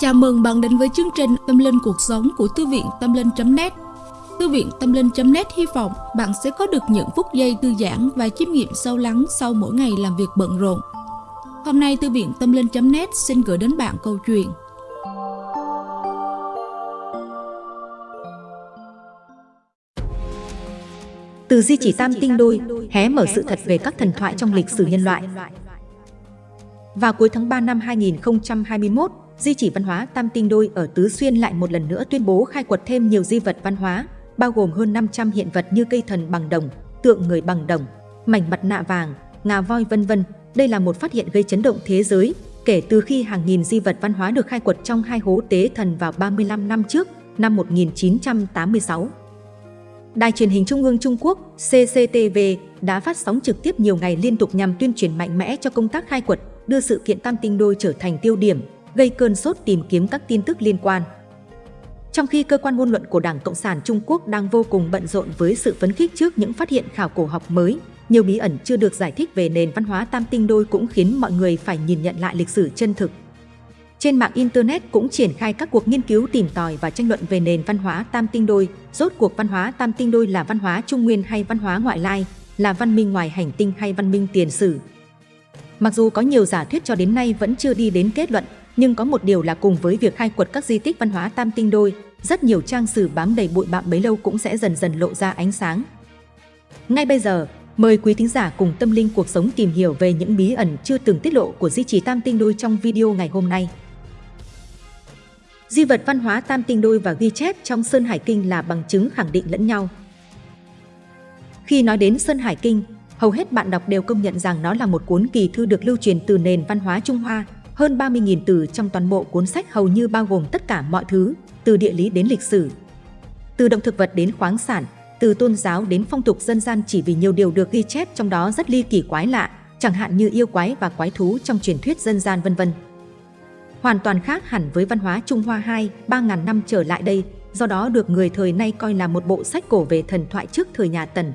Chào mừng bạn đến với chương trình Tâm Linh Cuộc Sống của Thư viện Tâm Linh.net Thư viện Tâm Linh.net hy vọng bạn sẽ có được những phút giây thư giãn và chiêm nghiệm sâu lắng sau mỗi ngày làm việc bận rộn. Hôm nay Thư viện Tâm Linh.net xin gửi đến bạn câu chuyện Từ di chỉ tam tinh đôi, hé mở sự thật về các thần thoại trong lịch sử nhân loại. Vào cuối tháng 3 năm 2021, Di chỉ văn hóa Tam Tinh Đôi ở Tứ Xuyên lại một lần nữa tuyên bố khai quật thêm nhiều di vật văn hóa, bao gồm hơn 500 hiện vật như cây thần bằng đồng, tượng người bằng đồng, mảnh mặt nạ vàng, ngà voi vân vân. Đây là một phát hiện gây chấn động thế giới, kể từ khi hàng nghìn di vật văn hóa được khai quật trong hai hố tế thần vào 35 năm trước, năm 1986. Đài truyền hình Trung ương Trung Quốc CCTV đã phát sóng trực tiếp nhiều ngày liên tục nhằm tuyên truyền mạnh mẽ cho công tác khai quật, đưa sự kiện Tam Tinh Đôi trở thành tiêu điểm, gây cơn sốt tìm kiếm các tin tức liên quan. Trong khi cơ quan ngôn luận của Đảng Cộng sản Trung Quốc đang vô cùng bận rộn với sự phấn khích trước những phát hiện khảo cổ học mới, nhiều bí ẩn chưa được giải thích về nền văn hóa tam tinh đôi cũng khiến mọi người phải nhìn nhận lại lịch sử chân thực. Trên mạng Internet cũng triển khai các cuộc nghiên cứu tìm tòi và tranh luận về nền văn hóa tam tinh đôi, rốt cuộc văn hóa tam tinh đôi là văn hóa trung nguyên hay văn hóa ngoại lai, là văn minh ngoài hành tinh hay văn minh tiền sử. Mặc dù có nhiều giả thuyết cho đến nay vẫn chưa đi đến kết luận, nhưng có một điều là cùng với việc khai quật các di tích văn hóa tam tinh đôi, rất nhiều trang sử bám đầy bụi bặm bấy lâu cũng sẽ dần dần lộ ra ánh sáng. Ngay bây giờ, mời quý thính giả cùng tâm linh cuộc sống tìm hiểu về những bí ẩn chưa từng tiết lộ của di chỉ tam tinh đôi trong video ngày hôm nay. Di vật văn hóa tam tinh đôi và ghi chép trong Sơn Hải Kinh là bằng chứng khẳng định lẫn nhau. Khi nói đến Sơn Hải Kinh, hầu hết bạn đọc đều công nhận rằng nó là một cuốn kỳ thư được lưu truyền từ nền văn hóa Trung Hoa, hơn 30.000 từ trong toàn bộ cuốn sách hầu như bao gồm tất cả mọi thứ, từ địa lý đến lịch sử. Từ động thực vật đến khoáng sản, từ tôn giáo đến phong tục dân gian chỉ vì nhiều điều được ghi chép trong đó rất ly kỳ quái lạ, chẳng hạn như yêu quái và quái thú trong truyền thuyết dân gian vân vân. Hoàn toàn khác hẳn với văn hóa Trung Hoa 2, 3.000 năm trở lại đây, do đó được người thời nay coi là một bộ sách cổ về thần thoại trước thời nhà Tần.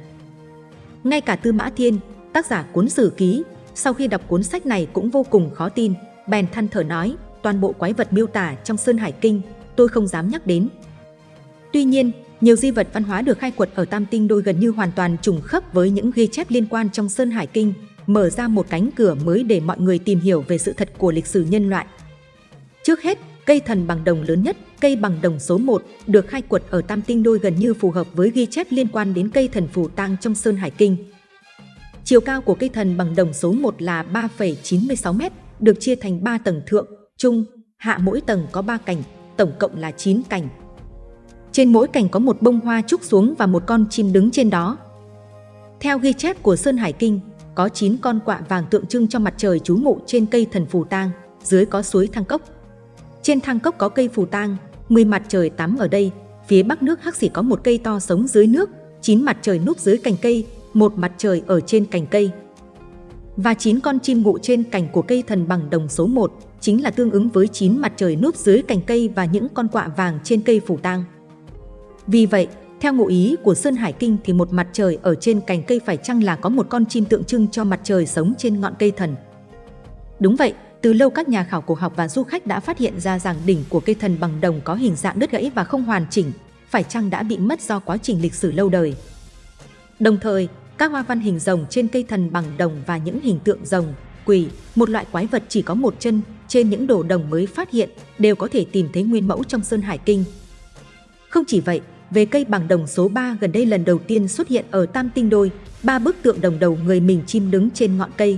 Ngay cả Tư Mã Thiên, tác giả cuốn Sử Ký, sau khi đọc cuốn sách này cũng vô cùng khó tin, bèn than thở nói, toàn bộ quái vật miêu tả trong Sơn Hải Kinh, tôi không dám nhắc đến. Tuy nhiên, nhiều di vật văn hóa được khai quật ở Tam Tinh Đôi gần như hoàn toàn trùng khớp với những ghi chép liên quan trong Sơn Hải Kinh, mở ra một cánh cửa mới để mọi người tìm hiểu về sự thật của lịch sử nhân loại. Trước hết, cây thần bằng đồng lớn nhất, cây bằng đồng số 1, được khai quật ở Tam Tinh Đôi gần như phù hợp với ghi chép liên quan đến cây thần phù tang trong Sơn Hải Kinh. Chiều cao của cây thần bằng đồng số 1 là 3,96 m, được chia thành 3 tầng thượng, trung, hạ mỗi tầng có 3 cành, tổng cộng là 9 cành. Trên mỗi cành có một bông hoa trúc xuống và một con chim đứng trên đó. Theo ghi chép của Sơn Hải Kinh, có 9 con quạ vàng tượng trưng cho mặt trời trú ngụ trên cây thần phù tang, dưới có suối thang cốc. Trên thang cốc có cây phù tang, 10 mặt trời tắm ở đây, phía bắc nước Hắc Xỉ có một cây to sống dưới nước, 9 mặt trời núp dưới cành cây, một mặt trời ở trên cành cây và 9 con chim ngụ trên cành của cây thần bằng đồng số 1 chính là tương ứng với 9 mặt trời núp dưới cành cây và những con quạ vàng trên cây phủ tang. Vì vậy, theo ngụ ý của Sơn Hải Kinh thì một mặt trời ở trên cành cây phải chăng là có một con chim tượng trưng cho mặt trời sống trên ngọn cây thần. Đúng vậy, từ lâu các nhà khảo cổ học và du khách đã phát hiện ra rằng đỉnh của cây thần bằng đồng có hình dạng đứt gãy và không hoàn chỉnh, phải chăng đã bị mất do quá trình lịch sử lâu đời. Đồng thời, các hoa văn hình rồng trên cây thần bằng đồng và những hình tượng rồng, quỷ, một loại quái vật chỉ có một chân, trên những đồ đồng mới phát hiện đều có thể tìm thấy nguyên mẫu trong Sơn Hải Kinh. Không chỉ vậy, về cây bằng đồng số 3 gần đây lần đầu tiên xuất hiện ở Tam Tinh Đôi, ba bức tượng đồng đầu người mình chim đứng trên ngọn cây.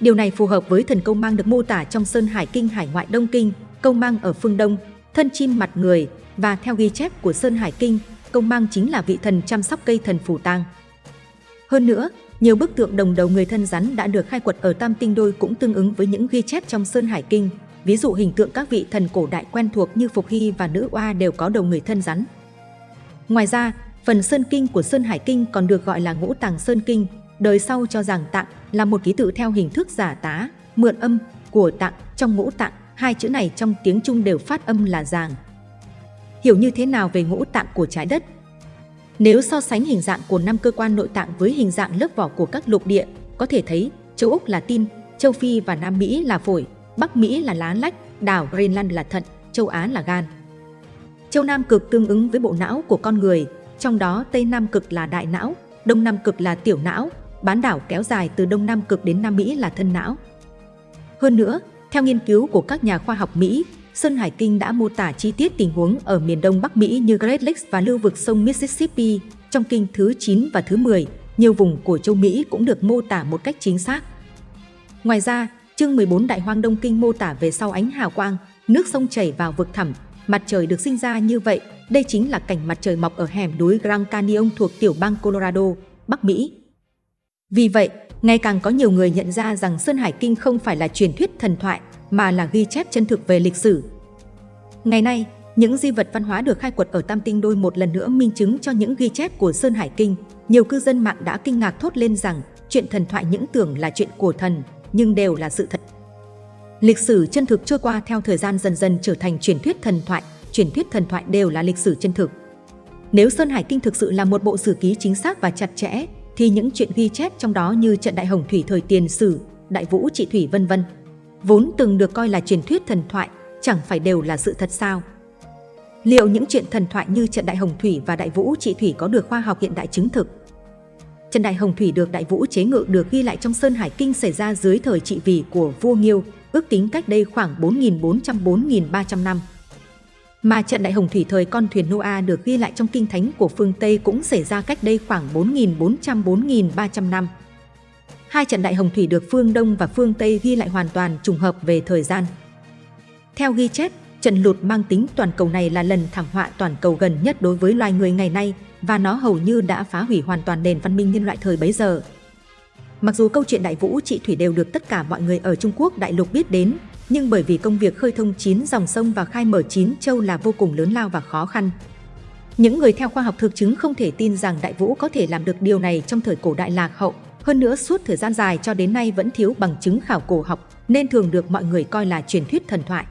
Điều này phù hợp với thần câu mang được mô tả trong Sơn Hải Kinh Hải ngoại Đông Kinh, câu mang ở phương Đông, thân chim mặt người và theo ghi chép của Sơn Hải Kinh, công mang chính là vị thần chăm sóc cây thần phù tang. Hơn nữa, nhiều bức tượng đồng đầu người thân rắn đã được khai quật ở Tam Tinh Đôi cũng tương ứng với những ghi chép trong Sơn Hải Kinh. Ví dụ hình tượng các vị thần cổ đại quen thuộc như Phục Hy và Nữ Oa đều có đầu người thân rắn. Ngoài ra, phần Sơn Kinh của Sơn Hải Kinh còn được gọi là Ngũ Tàng Sơn Kinh, đời sau cho rằng tạng là một ký tự theo hình thức giả tá, mượn âm của tạng trong ngũ tạng, hai chữ này trong tiếng Trung đều phát âm là giàng. Hiểu như thế nào về ngũ tạng của trái đất nếu so sánh hình dạng của năm cơ quan nội tạng với hình dạng lớp vỏ của các lục địa, có thể thấy châu Úc là tim, châu Phi và Nam Mỹ là phổi, Bắc Mỹ là lá lách, đảo Greenland là thận, châu Á là gan. Châu Nam cực tương ứng với bộ não của con người, trong đó Tây Nam cực là đại não, Đông Nam cực là tiểu não, bán đảo kéo dài từ Đông Nam cực đến Nam Mỹ là thân não. Hơn nữa, theo nghiên cứu của các nhà khoa học Mỹ, Sơn Hải Kinh đã mô tả chi tiết tình huống ở miền Đông Bắc Mỹ như Great Lakes và lưu vực sông Mississippi. Trong kinh thứ 9 và thứ 10, nhiều vùng của châu Mỹ cũng được mô tả một cách chính xác. Ngoài ra, chương 14 Đại Hoang Đông Kinh mô tả về sau ánh hào quang, nước sông chảy vào vực thẳm, mặt trời được sinh ra như vậy. Đây chính là cảnh mặt trời mọc ở hẻm núi Grand Canyon thuộc tiểu bang Colorado, Bắc Mỹ. Vì vậy, ngày càng có nhiều người nhận ra rằng Sơn Hải Kinh không phải là truyền thuyết thần thoại, mà là ghi chép chân thực về lịch sử. Ngày nay, những di vật văn hóa được khai quật ở Tam Tinh Đôi một lần nữa minh chứng cho những ghi chép của Sơn Hải Kinh. Nhiều cư dân mạng đã kinh ngạc thốt lên rằng chuyện thần thoại những tưởng là chuyện của thần, nhưng đều là sự thật. Lịch sử chân thực trôi qua theo thời gian dần dần trở thành truyền thuyết thần thoại, truyền thuyết thần thoại đều là lịch sử chân thực. Nếu Sơn Hải Kinh thực sự là một bộ sử ký chính xác và chặt chẽ, thì những chuyện ghi chép trong đó như trận Đại Hồng Thủy thời tiền sử, Đại Vũ Trị Thủy vân vân, vốn từng được coi là truyền thuyết thần thoại, chẳng phải đều là sự thật sao? Liệu những chuyện thần thoại như trận Đại Hồng Thủy và Đại Vũ Trị Thủy có được khoa học hiện đại chứng thực? Trận Đại Hồng Thủy được Đại Vũ chế ngự được ghi lại trong Sơn Hải Kinh xảy ra dưới thời trị vì của vua Nghiêu, ước tính cách đây khoảng 4.400-4.300 năm. Mà trận Đại Hồng Thủy thời con thuyền Noah được ghi lại trong kinh thánh của phương Tây cũng xảy ra cách đây khoảng 4.400-4.300 năm. Hai trận Đại Hồng Thủy được phương Đông và phương Tây ghi lại hoàn toàn trùng hợp về thời gian. Theo ghi chép, trận lụt mang tính toàn cầu này là lần thảm họa toàn cầu gần nhất đối với loài người ngày nay và nó hầu như đã phá hủy hoàn toàn nền văn minh nhân loại thời bấy giờ. Mặc dù câu chuyện Đại Vũ Trị Thủy đều được tất cả mọi người ở Trung Quốc đại lục biết đến, nhưng bởi vì công việc khơi thông chín dòng sông và khai mở chín châu là vô cùng lớn lao và khó khăn. Những người theo khoa học thực chứng không thể tin rằng Đại Vũ có thể làm được điều này trong thời cổ đại lạc hậu, hơn nữa suốt thời gian dài cho đến nay vẫn thiếu bằng chứng khảo cổ học nên thường được mọi người coi là truyền thuyết thần thoại.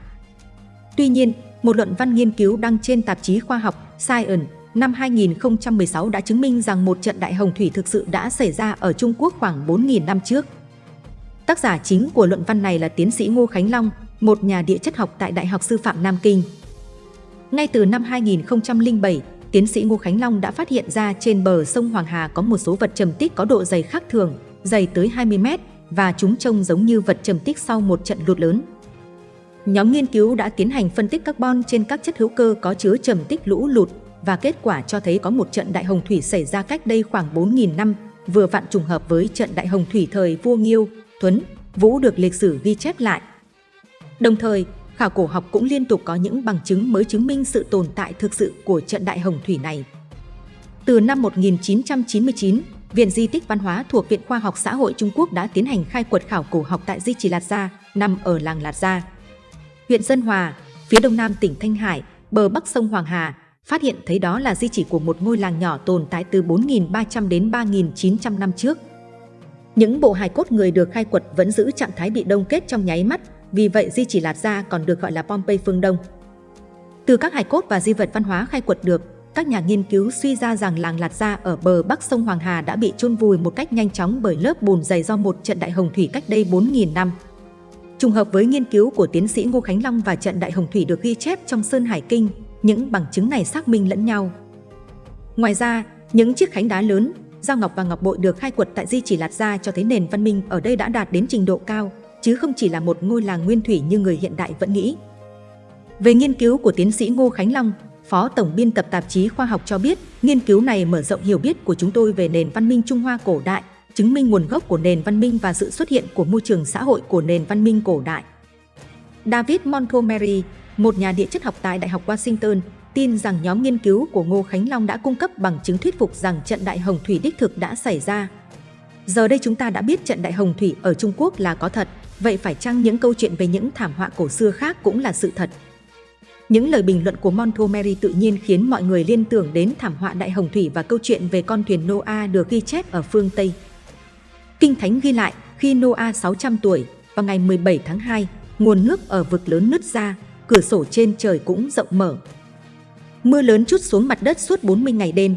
Tuy nhiên, một luận văn nghiên cứu đăng trên tạp chí khoa học Science năm 2016 đã chứng minh rằng một trận đại hồng thủy thực sự đã xảy ra ở Trung Quốc khoảng 4.000 năm trước. Tác giả chính của luận văn này là tiến sĩ Ngô Khánh Long, một nhà địa chất học tại Đại học Sư phạm Nam Kinh. Ngay từ năm 2007, tiến sĩ Ngô Khánh Long đã phát hiện ra trên bờ sông Hoàng Hà có một số vật trầm tích có độ dày khác thường, dày tới 20 mét và chúng trông giống như vật trầm tích sau một trận lụt lớn. Nhóm nghiên cứu đã tiến hành phân tích carbon trên các chất hữu cơ có chứa trầm tích lũ lụt và kết quả cho thấy có một trận đại hồng thủy xảy ra cách đây khoảng 4.000 năm, vừa vặn trùng hợp với trận đại hồng thủy thời vua Nghiêu, Tuấn, Vũ được lịch sử ghi chép lại. Đồng thời, khảo cổ học cũng liên tục có những bằng chứng mới chứng minh sự tồn tại thực sự của trận đại hồng thủy này. Từ năm 1999, Viện Di tích Văn hóa thuộc Viện Khoa học Xã hội Trung Quốc đã tiến hành khai quật khảo cổ học tại Di Trì Lạt Gia, nằm ở làng Lạt Gia. Huyện Dân Hòa, phía đông nam tỉnh Thanh Hải, bờ bắc sông Hoàng Hà, phát hiện thấy đó là di chỉ của một ngôi làng nhỏ tồn tại từ 4.300 đến 3.900 năm trước. Những bộ hài cốt người được khai quật vẫn giữ trạng thái bị đông kết trong nháy mắt, vì vậy di chỉ Lạt Gia còn được gọi là Pompeii phương Đông. Từ các hài cốt và di vật văn hóa khai quật được, các nhà nghiên cứu suy ra rằng làng Lạt Gia ở bờ bắc sông Hoàng Hà đã bị chôn vùi một cách nhanh chóng bởi lớp bùn dày do một trận đại hồng thủy cách đây 4.000 năm. Trùng hợp với nghiên cứu của tiến sĩ Ngô Khánh Long và trận đại hồng thủy được ghi chép trong Sơn Hải Kinh, những bằng chứng này xác minh lẫn nhau. Ngoài ra, những chiếc khánh đá lớn, Giao ngọc và ngọc bội được khai quật tại Di Chỉ Lạt Gia cho thấy nền văn minh ở đây đã đạt đến trình độ cao, chứ không chỉ là một ngôi làng nguyên thủy như người hiện đại vẫn nghĩ. Về nghiên cứu của tiến sĩ Ngô Khánh Long, Phó Tổng biên tập tạp chí khoa học cho biết, nghiên cứu này mở rộng hiểu biết của chúng tôi về nền văn minh Trung Hoa cổ đại, chứng minh nguồn gốc của nền văn minh và sự xuất hiện của môi trường xã hội của nền văn minh cổ đại. David Montgomery, một nhà địa chất học tại Đại học Washington, tin rằng nhóm nghiên cứu của Ngô Khánh Long đã cung cấp bằng chứng thuyết phục rằng trận Đại Hồng Thủy đích thực đã xảy ra. Giờ đây chúng ta đã biết trận Đại Hồng Thủy ở Trung Quốc là có thật, vậy phải chăng những câu chuyện về những thảm họa cổ xưa khác cũng là sự thật? Những lời bình luận của Montgomery tự nhiên khiến mọi người liên tưởng đến thảm họa Đại Hồng Thủy và câu chuyện về con thuyền Noah được ghi chép ở phương Tây. Kinh Thánh ghi lại, khi Noah 600 tuổi, vào ngày 17 tháng 2, nguồn nước ở vực lớn nứt ra, cửa sổ trên trời cũng rộng mở. Mưa lớn chút xuống mặt đất suốt 40 ngày đêm.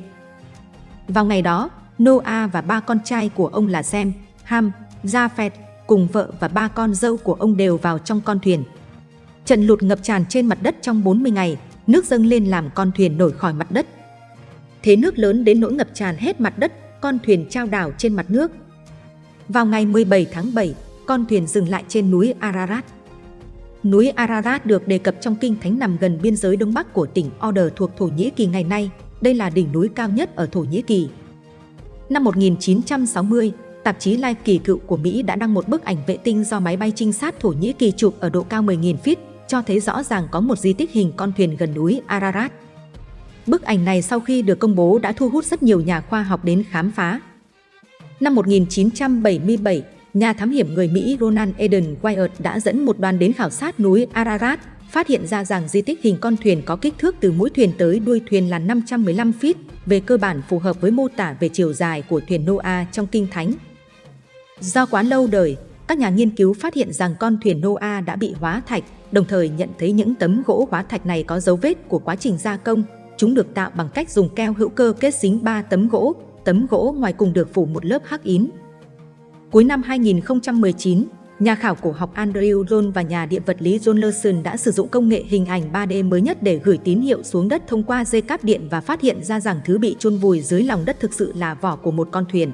Vào ngày đó, Noah và ba con trai của ông là Sem, Ham, Japheth cùng vợ và ba con dâu của ông đều vào trong con thuyền. Trận lụt ngập tràn trên mặt đất trong 40 ngày, nước dâng lên làm con thuyền nổi khỏi mặt đất. Thế nước lớn đến nỗi ngập tràn hết mặt đất, con thuyền trao đảo trên mặt nước. Vào ngày 17 tháng 7, con thuyền dừng lại trên núi Ararat. Núi Ararat được đề cập trong kinh thánh nằm gần biên giới đông bắc của tỉnh Oder thuộc Thổ Nhĩ Kỳ ngày nay. Đây là đỉnh núi cao nhất ở Thổ Nhĩ Kỳ. Năm 1960, tạp chí Life kỳ cựu của Mỹ đã đăng một bức ảnh vệ tinh do máy bay trinh sát Thổ Nhĩ Kỳ chụp ở độ cao 10.000 feet, cho thấy rõ ràng có một di tích hình con thuyền gần núi Ararat. Bức ảnh này sau khi được công bố đã thu hút rất nhiều nhà khoa học đến khám phá. Năm 1977, nhà thám hiểm người Mỹ Ronald Eden Wyatt đã dẫn một đoàn đến khảo sát núi Ararat, phát hiện ra rằng di tích hình con thuyền có kích thước từ mũi thuyền tới đuôi thuyền là 515 feet, về cơ bản phù hợp với mô tả về chiều dài của thuyền Noah trong Kinh Thánh. Do quá lâu đời, các nhà nghiên cứu phát hiện rằng con thuyền Noah đã bị hóa thạch, đồng thời nhận thấy những tấm gỗ hóa thạch này có dấu vết của quá trình gia công. Chúng được tạo bằng cách dùng keo hữu cơ kết dính 3 tấm gỗ, tấm gỗ ngoài cùng được phủ một lớp hắc ín. Cuối năm 2019, nhà khảo cổ học Andrew John và nhà địa vật lý John Lawson đã sử dụng công nghệ hình ảnh 3D mới nhất để gửi tín hiệu xuống đất thông qua dây cáp điện và phát hiện ra rằng thứ bị chôn vùi dưới lòng đất thực sự là vỏ của một con thuyền.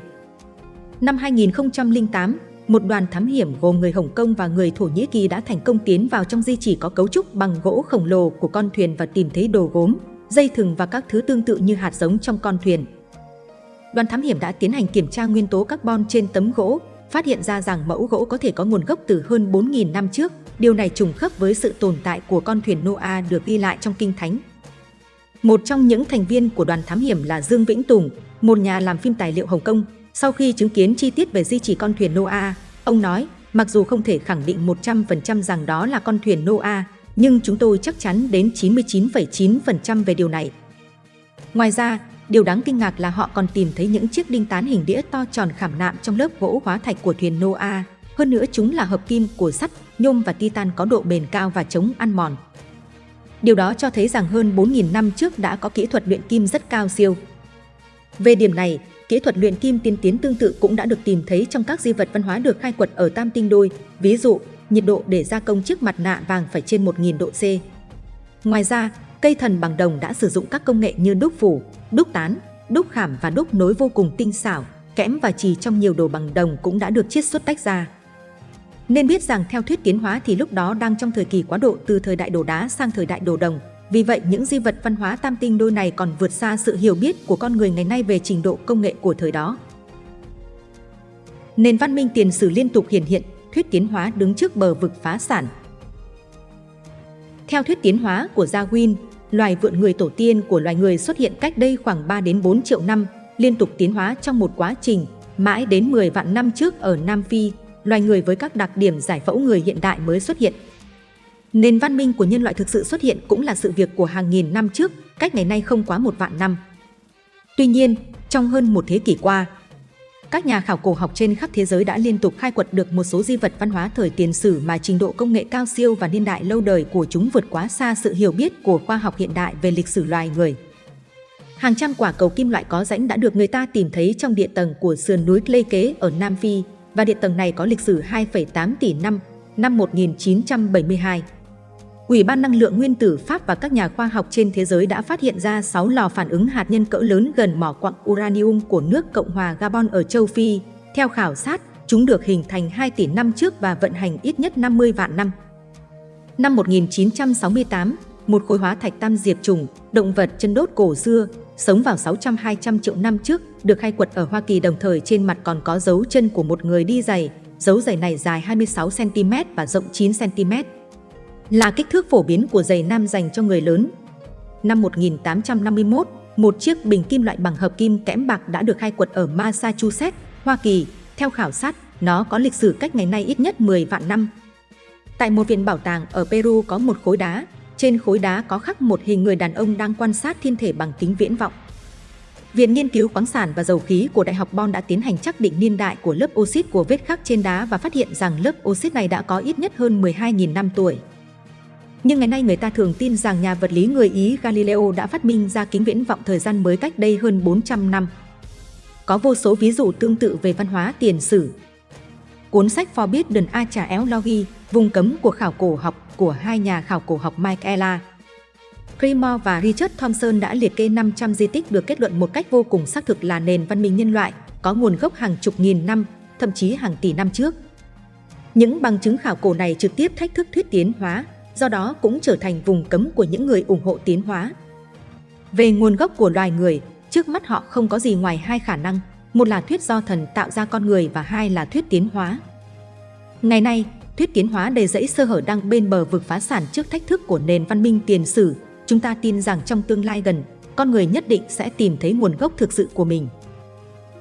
Năm 2008, một đoàn thám hiểm gồm người Hồng Kông và người Thổ Nhĩ Kỳ đã thành công tiến vào trong di chỉ có cấu trúc bằng gỗ khổng lồ của con thuyền và tìm thấy đồ gốm, dây thừng và các thứ tương tự như hạt giống trong con thuyền. Đoàn thám hiểm đã tiến hành kiểm tra nguyên tố carbon trên tấm gỗ, phát hiện ra rằng mẫu gỗ có thể có nguồn gốc từ hơn 4.000 năm trước. Điều này trùng khớp với sự tồn tại của con thuyền Noah được ghi lại trong Kinh Thánh. Một trong những thành viên của đoàn thám hiểm là Dương Vĩnh Tùng, một nhà làm phim tài liệu Hồng Kông. Sau khi chứng kiến chi tiết về di chỉ con thuyền Noah, ông nói, mặc dù không thể khẳng định 100% rằng đó là con thuyền Noah, nhưng chúng tôi chắc chắn đến 99,9% về điều này. Ngoài ra, Điều đáng kinh ngạc là họ còn tìm thấy những chiếc đinh tán hình đĩa to tròn khảm nạm trong lớp gỗ hóa thạch của thuyền Noah. Hơn nữa chúng là hợp kim của sắt, nhôm và titan có độ bền cao và chống ăn mòn. Điều đó cho thấy rằng hơn 4.000 năm trước đã có kỹ thuật luyện kim rất cao siêu. Về điểm này, kỹ thuật luyện kim tiên tiến tương tự cũng đã được tìm thấy trong các di vật văn hóa được khai quật ở Tam Tinh Đôi, ví dụ, nhiệt độ để gia công chiếc mặt nạ vàng phải trên 1.000 độ C. Ngoài ra, cây thần bằng đồng đã sử dụng các công nghệ như đúc phủ, đúc tán, đúc khảm và đúc nối vô cùng tinh xảo, kẽm và chì trong nhiều đồ bằng đồng cũng đã được chiết xuất tách ra. Nên biết rằng theo thuyết tiến hóa thì lúc đó đang trong thời kỳ quá độ từ thời đại đồ đá sang thời đại đồ đồng. Vì vậy những di vật văn hóa tam tinh đôi này còn vượt xa sự hiểu biết của con người ngày nay về trình độ công nghệ của thời đó. Nền văn minh tiền sử liên tục hiện hiện, thuyết tiến hóa đứng trước bờ vực phá sản. Theo thuyết tiến hóa của Darwin, loài vượn người tổ tiên của loài người xuất hiện cách đây khoảng 3 đến 4 triệu năm, liên tục tiến hóa trong một quá trình, mãi đến 10 vạn năm trước ở Nam Phi, loài người với các đặc điểm giải phẫu người hiện đại mới xuất hiện. Nền văn minh của nhân loại thực sự xuất hiện cũng là sự việc của hàng nghìn năm trước, cách ngày nay không quá một vạn năm. Tuy nhiên, trong hơn một thế kỷ qua, các nhà khảo cổ học trên khắp thế giới đã liên tục khai quật được một số di vật văn hóa thời tiền sử mà trình độ công nghệ cao siêu và niên đại lâu đời của chúng vượt quá xa sự hiểu biết của khoa học hiện đại về lịch sử loài người. Hàng trăm quả cầu kim loại có rãnh đã được người ta tìm thấy trong địa tầng của sườn núi Lê Kế ở Nam Phi và địa tầng này có lịch sử 2,8 tỷ năm, năm 1972. Ủy ban năng lượng nguyên tử Pháp và các nhà khoa học trên thế giới đã phát hiện ra 6 lò phản ứng hạt nhân cỡ lớn gần mỏ quặng uranium của nước Cộng hòa Gabon ở châu Phi. Theo khảo sát, chúng được hình thành 2 tỷ năm trước và vận hành ít nhất 50 vạn năm. Năm 1968, một khối hóa thạch tam diệp trùng, động vật chân đốt cổ xưa, sống vào 600-200 triệu năm trước, được khai quật ở Hoa Kỳ đồng thời trên mặt còn có dấu chân của một người đi giày. Dấu giày này dài 26cm và rộng 9cm là kích thước phổ biến của giày nam dành cho người lớn. Năm 1851, một chiếc bình kim loại bằng hợp kim kẽm bạc đã được khai quật ở Massachusetts, Hoa Kỳ. Theo khảo sát, nó có lịch sử cách ngày nay ít nhất 10 vạn năm. Tại một viện bảo tàng ở Peru có một khối đá, trên khối đá có khắc một hình người đàn ông đang quan sát thiên thể bằng kính viễn vọng. Viện Nghiên cứu khoáng sản và dầu khí của Đại học Bonn đã tiến hành xác định niên đại của lớp oxit của vết khắc trên đá và phát hiện rằng lớp oxit này đã có ít nhất hơn 12.000 năm tuổi. Nhưng ngày nay người ta thường tin rằng nhà vật lý người Ý Galileo đã phát minh ra kính viễn vọng thời gian mới cách đây hơn 400 năm. Có vô số ví dụ tương tự về văn hóa tiền sử. cuốn sách Forbidden Archaeology, vùng cấm của khảo cổ học của hai nhà khảo cổ học Michaela Primore và Richard Thompson đã liệt kê 500 di tích được kết luận một cách vô cùng xác thực là nền văn minh nhân loại, có nguồn gốc hàng chục nghìn năm, thậm chí hàng tỷ năm trước. Những bằng chứng khảo cổ này trực tiếp thách thức thuyết tiến hóa, do đó cũng trở thành vùng cấm của những người ủng hộ tiến hóa. Về nguồn gốc của loài người, trước mắt họ không có gì ngoài hai khả năng, một là thuyết do thần tạo ra con người và hai là thuyết tiến hóa. Ngày nay, thuyết tiến hóa đầy rẫy sơ hở đang bên bờ vực phá sản trước thách thức của nền văn minh tiền sử. Chúng ta tin rằng trong tương lai gần, con người nhất định sẽ tìm thấy nguồn gốc thực sự của mình.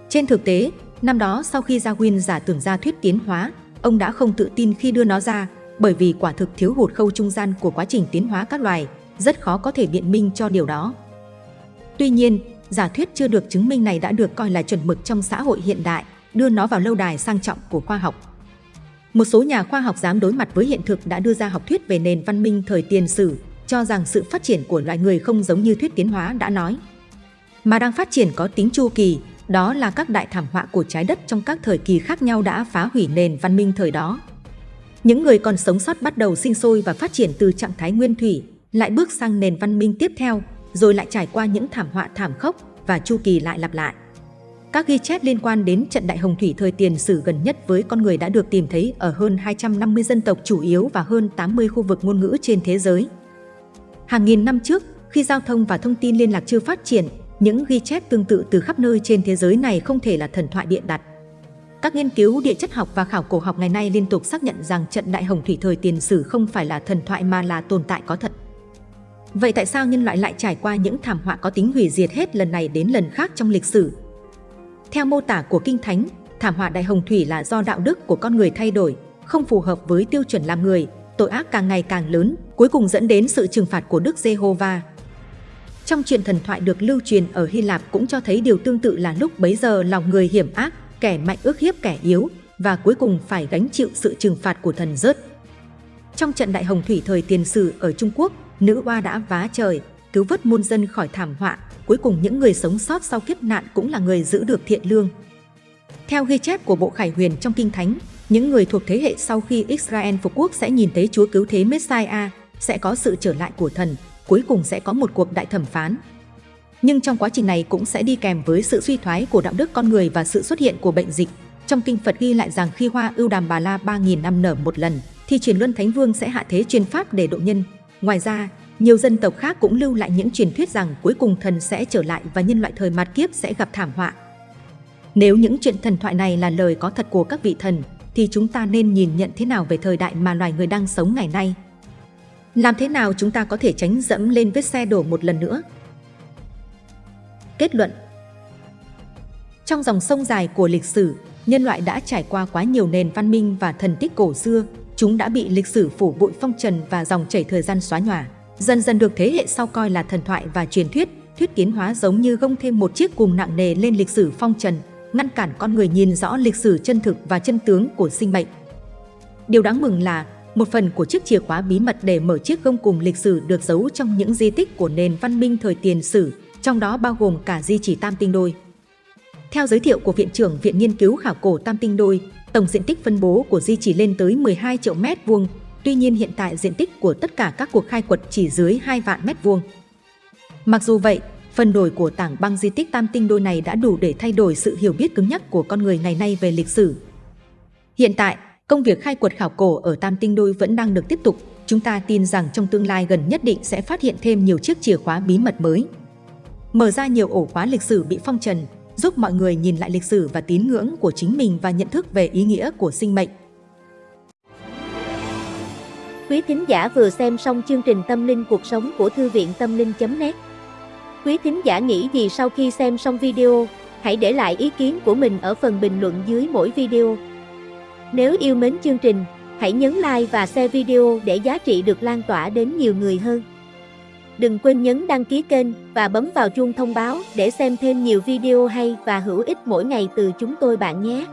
Trên thực tế, năm đó sau khi Darwin giả tưởng ra thuyết tiến hóa, ông đã không tự tin khi đưa nó ra, bởi vì quả thực thiếu hụt khâu trung gian của quá trình tiến hóa các loài, rất khó có thể biện minh cho điều đó. Tuy nhiên, giả thuyết chưa được chứng minh này đã được coi là chuẩn mực trong xã hội hiện đại, đưa nó vào lâu đài sang trọng của khoa học. Một số nhà khoa học dám đối mặt với hiện thực đã đưa ra học thuyết về nền văn minh thời tiền sử, cho rằng sự phát triển của loài người không giống như thuyết tiến hóa đã nói, mà đang phát triển có tính chu kỳ, đó là các đại thảm họa của trái đất trong các thời kỳ khác nhau đã phá hủy nền văn minh thời đó. Những người còn sống sót bắt đầu sinh sôi và phát triển từ trạng thái nguyên thủy, lại bước sang nền văn minh tiếp theo, rồi lại trải qua những thảm họa thảm khốc và chu kỳ lại lặp lại. Các ghi chép liên quan đến trận đại hồng thủy thời tiền sử gần nhất với con người đã được tìm thấy ở hơn 250 dân tộc chủ yếu và hơn 80 khu vực ngôn ngữ trên thế giới. Hàng nghìn năm trước, khi giao thông và thông tin liên lạc chưa phát triển, những ghi chép tương tự từ khắp nơi trên thế giới này không thể là thần thoại biện đặt. Các nghiên cứu địa chất học và khảo cổ học ngày nay liên tục xác nhận rằng trận đại hồng thủy thời tiền sử không phải là thần thoại mà là tồn tại có thật. Vậy tại sao nhân loại lại trải qua những thảm họa có tính hủy diệt hết lần này đến lần khác trong lịch sử? Theo mô tả của Kinh Thánh, thảm họa đại hồng thủy là do đạo đức của con người thay đổi, không phù hợp với tiêu chuẩn làm người, tội ác càng ngày càng lớn, cuối cùng dẫn đến sự trừng phạt của Đức Giê-hô-va. Trong chuyện thần thoại được lưu truyền ở Hy Lạp cũng cho thấy điều tương tự là lúc bấy giờ lòng người hiểm ác, kẻ mạnh ước hiếp kẻ yếu và cuối cùng phải gánh chịu sự trừng phạt của thần rớt. Trong trận đại hồng thủy thời tiền sử ở Trung Quốc, nữ oa đã vá trời, cứu vớt muôn dân khỏi thảm họa, cuối cùng những người sống sót sau kiếp nạn cũng là người giữ được thiện lương. Theo ghi chép của Bộ Khải Huyền trong Kinh Thánh, những người thuộc thế hệ sau khi Israel phục quốc sẽ nhìn thấy Chúa cứu thế Messiah, sẽ có sự trở lại của thần, cuối cùng sẽ có một cuộc đại thẩm phán. Nhưng trong quá trình này cũng sẽ đi kèm với sự suy thoái của đạo đức con người và sự xuất hiện của bệnh dịch. Trong kinh Phật ghi lại rằng khi hoa ưu đàm bà la 3.000 năm nở một lần, thì truyền luân Thánh Vương sẽ hạ thế truyền pháp để độ nhân. Ngoài ra, nhiều dân tộc khác cũng lưu lại những truyền thuyết rằng cuối cùng thần sẽ trở lại và nhân loại thời mạt kiếp sẽ gặp thảm họa. Nếu những chuyện thần thoại này là lời có thật của các vị thần, thì chúng ta nên nhìn nhận thế nào về thời đại mà loài người đang sống ngày nay? Làm thế nào chúng ta có thể tránh dẫm lên vết xe đổ một lần nữa? Kết luận Trong dòng sông dài của lịch sử, nhân loại đã trải qua quá nhiều nền văn minh và thần tích cổ xưa, chúng đã bị lịch sử phủ bụi phong trần và dòng chảy thời gian xóa nhòa. Dần dần được thế hệ sau coi là thần thoại và truyền thuyết, thuyết kiến hóa giống như gông thêm một chiếc cùng nặng nề lên lịch sử phong trần, ngăn cản con người nhìn rõ lịch sử chân thực và chân tướng của sinh mệnh. Điều đáng mừng là một phần của chiếc chìa khóa bí mật để mở chiếc gông cùng lịch sử được giấu trong những di tích của nền văn minh thời tiền sử, trong đó bao gồm cả di chỉ Tam Tinh Đôi. Theo giới thiệu của Viện trưởng Viện Nghiên cứu Khảo cổ Tam Tinh Đôi, tổng diện tích phân bố của di chỉ lên tới 12 triệu mét vuông, tuy nhiên hiện tại diện tích của tất cả các cuộc khai quật chỉ dưới 2 vạn mét vuông. Mặc dù vậy, phần đổi của tảng băng di tích Tam Tinh Đôi này đã đủ để thay đổi sự hiểu biết cứng nhắc của con người ngày nay về lịch sử. Hiện tại, công việc khai quật khảo cổ ở Tam Tinh Đôi vẫn đang được tiếp tục. Chúng ta tin rằng trong tương lai gần nhất định sẽ phát hiện thêm nhiều chiếc chìa khóa bí mật mới. Mở ra nhiều ổ khóa lịch sử bị phong trần, giúp mọi người nhìn lại lịch sử và tín ngưỡng của chính mình và nhận thức về ý nghĩa của sinh mệnh. Quý thính giả vừa xem xong chương trình Tâm linh cuộc sống của Thư viện Tâm linh.net Quý thính giả nghĩ gì sau khi xem xong video? Hãy để lại ý kiến của mình ở phần bình luận dưới mỗi video. Nếu yêu mến chương trình, hãy nhấn like và share video để giá trị được lan tỏa đến nhiều người hơn. Đừng quên nhấn đăng ký kênh và bấm vào chuông thông báo để xem thêm nhiều video hay và hữu ích mỗi ngày từ chúng tôi bạn nhé.